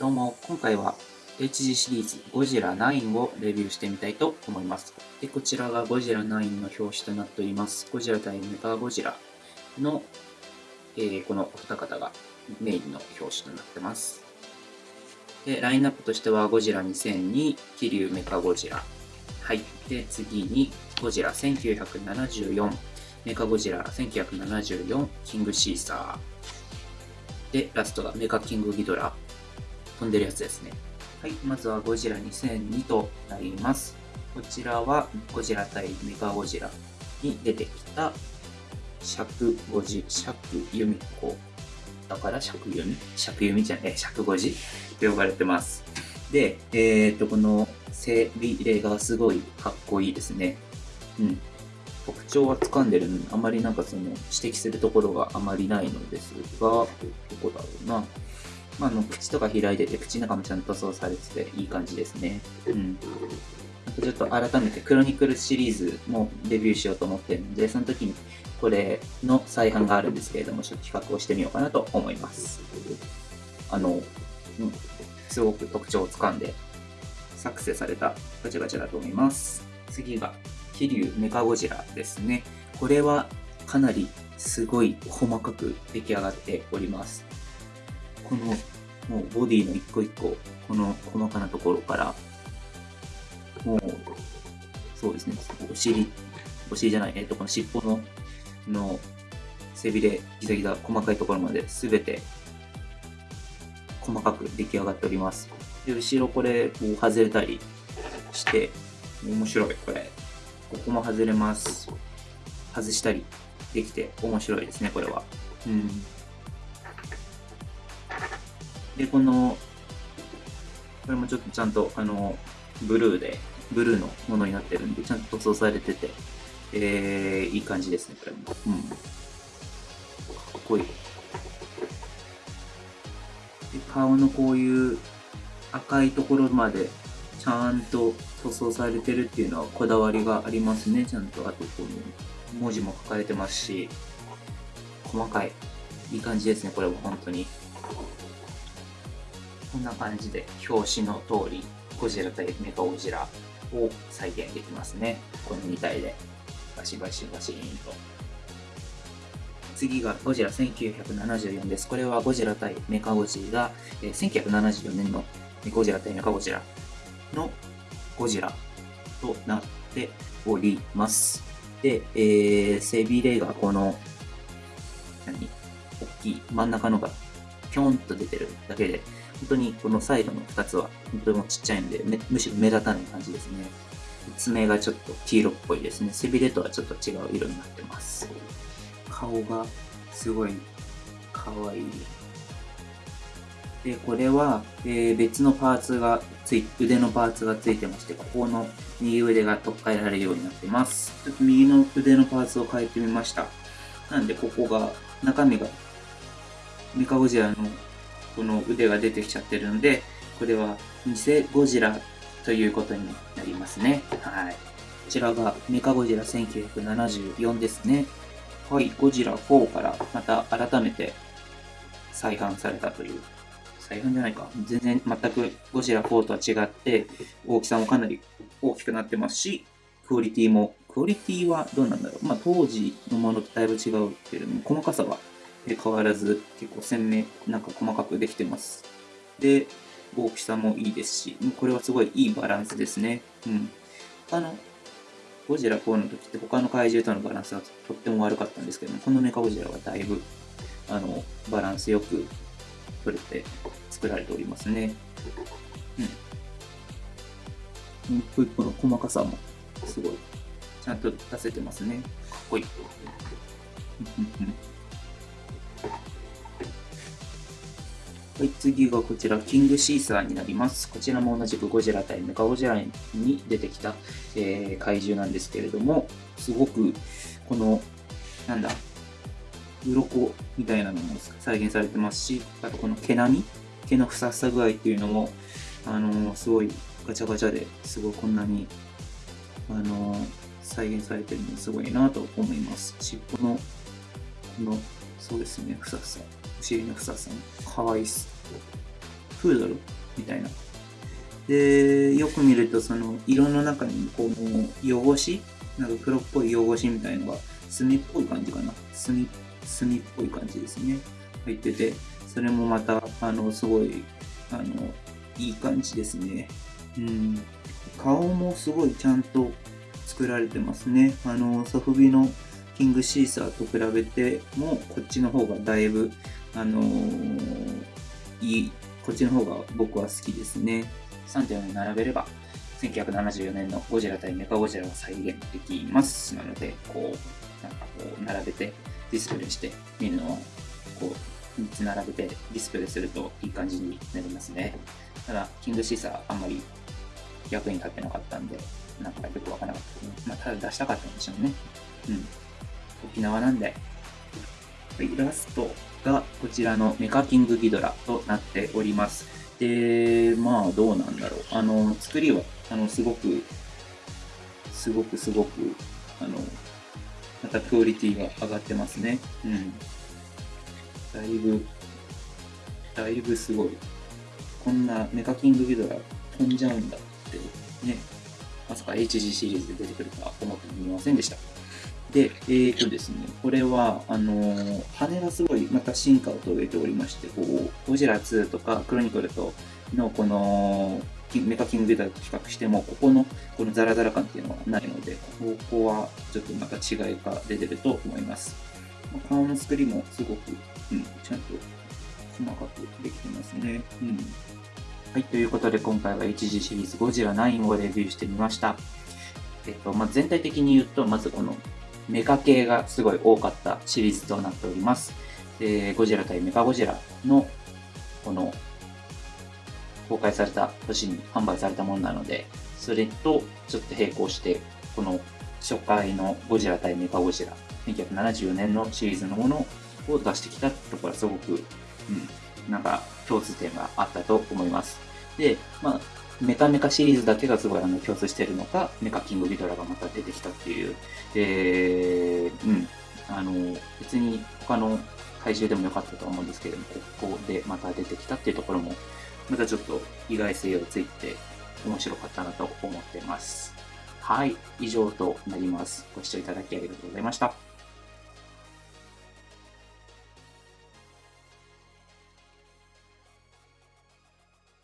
どうも、今回は HG シリーズゴジラ9をレビューしてみたいと思います。でこちらがゴジラ9の表紙となっております。ゴジラ対メカゴジラの、えー、このお二方がメインの表紙となってます。で、ラインナップとしてはゴジラ2000に気流メカゴジラ。はい。で、次にゴジラ1974、メカゴジラ1974、キングシーサー。で、ラストがメカキングギドラ。飛んでるやつですね。はい、まずはゴジラ2002となります。こちらはゴジラ対メカゴジラに出てきた尺五時、尺由美子。だから尺由美尺由美じゃない、尺五時と呼ばれてます。で、えっ、と、この背びれがすごいかっこいいですね。うん。特徴は掴んでるのに、あまりなんかその指摘するところがあまりないのですが、どこだろうな。まあ、の口とか開いてて、口の中もちゃんとそうされてていい感じですね。うん。あとちょっと改めてクロニクルシリーズもデビューしようと思ってるので、その時にこれの再販があるんですけれども、ちょっと比較をしてみようかなと思います。あの、うん、すごく特徴をつかんで作成されたガチャガチャだと思います。次が、桐生メカゴジラですね。これはかなりすごい細かく出来上がっております。このもうボディの一個一個、この細かなところから、もう、そうですね、お尻、お尻じゃない、えっと、この尻尾の、の背びれ、ギザギザ、細かいところまで全て細かく出来上がっております。で、後ろこれ、外れたりして、面白い、これ。ここも外れます。外したりできて面白いですね、これは。うん。で、この、これもちょっとちゃんと、あの、ブルーで、ブルーのものになってるんで、ちゃんと塗装されてて、えー、いい感じですね、これも。うん。かっこいい。で顔のこういう赤いところまでちゃんと塗装されてるっていうのはこだわりがありますね、ちゃんと。あと、この文字も書かれてますし、細かい。いい感じですね、これも本当に。こんな感じで表紙の通りゴジラ対メカゴジラを再現できますね。この2体でバシバシバシーンと。次がゴジラ1974です。これはゴジラ対メカゴジラ、えー、1974年のゴジラ対メカゴジラのゴジラとなっております。で、えー、背びれがこの、何？大きい真ん中のがぴょんと出てるだけで、本当にこのサイドの2つは本当にもちっちゃいんで、むしろ目立たない感じですね。爪がちょっと黄色っぽいですね。背びれとはちょっと違う色になってます。顔がすごい可愛い。で、これは、えー、別のパーツがつい、腕のパーツがついてまして、ここの右腕が取っ換えられるようになってます。ちょっと右の腕のパーツを変えてみました。なんで、ここが、中身が、メカゴジラのこの腕が出てきちゃってるので、これは偽ゴジラということになりますね。はい。こちらがメカゴジラ1974ですね。はい、ゴジラ4からまた改めて再販されたという。再販じゃないか。全然全くゴジラ4とは違って、大きさもかなり大きくなってますし、クオリティも、クオリティはどうなんだろう。まあ当時のものとだいぶ違うけれども、細かさはで変わらず結構鮮明、なんか細かくできてます。で、大きさもいいですし、これはすごいいいバランスですね。うん。他の、ゴジラ4の時って他の怪獣とのバランスがとっても悪かったんですけども、このメカゴジラはだいぶ、あの、バランスよく取れて作られておりますね。うん。一個一個の細かさもすごい、ちゃんと出せてますね。かっこいい。はい、次がこちら、キングシーサーになります。こちらも同じくゴジラ対メカゴジラに出てきた、えー、怪獣なんですけれども、すごく、この、なんだ、鱗みたいなのも再現されてますし、あとこの毛並み毛のふさふさ具合っていうのも、あのー、すごいガチャガチャですごいこんなに、あのー、再現されてるのすごいなと思います。尻尾の、この、そうですね、ふさふさ。尻のふささん。かわいっす。プードルみたいな。で、よく見るとその色の中にこの汚し、なんか黒っぽい汚しみたいのが墨っぽい感じかな。墨、墨っぽい感じですね。入ってて、それもまた、あの、すごい、あの、いい感じですね。うん。顔もすごいちゃんと作られてますね。あの、ソフビのキングシーサーと比べても、こっちの方がだいぶ、あのー、いい、こっちの方が僕は好きですね。3点を並べれば、1974年のゴジラ対メカゴジラが再現できます。なので、こう、なんかこう、並べてディスプレイして見るのを、こう、3つ並べてディスプレイするといい感じになりますね。ただ、キングシーサーあんまり役に立ってなかったんで、なんかよくわからなかったけど、ね。まあ、ただ出したかったんでしょうね。うん。沖縄なんで。イラストがこちらのメカキングギドラとなっております。で、まあどうなんだろう。あの、作りは、あの、すごく、すごくすごく、あの、またクオリティが上がってますね。うん。だいぶ、だいぶすごい。こんなメカキングギドラ飛んじゃうんだってね、まさか HG シリーズで出てくるとは思ってみませんでした。で、えーとですね、これは、あのー、羽がすごいまた進化を遂げておりまして、こう、ゴジラ2とかクロニクルとのこの、メカキングビダと比較しても、ここの、このザラザラ感っていうのはないので、ここはちょっとまた違いが出てると思います。顔の作りもすごく、うん、ちゃんと細かくできてますね。うん。はい、ということで今回は HG シリーズゴジラ9をレビューしてみました。えっと、まあ、全体的に言うと、まずこのメカ系がすごい多かったシリーズとなっております。でゴジラ対メカゴジラのこの公開された年に販売されたものなので、それとちょっと並行して、この初回のゴジラ対メカゴジラ、1974年のシリーズのものを出してきたところはすごく、うん、なんか共通点があったと思います。で、まあ、メカメカシリーズだけがすごいあの共通しているのか、メカキングリドラがまた出てきたっていう、で、うん、あの、別に他の怪獣でもよかったと思うんですけれども、ここでまた出てきたっていうところも、またちょっと意外性をついて面白かったなと思ってます。はい、以上となります。ご視聴いただきありがとうございました。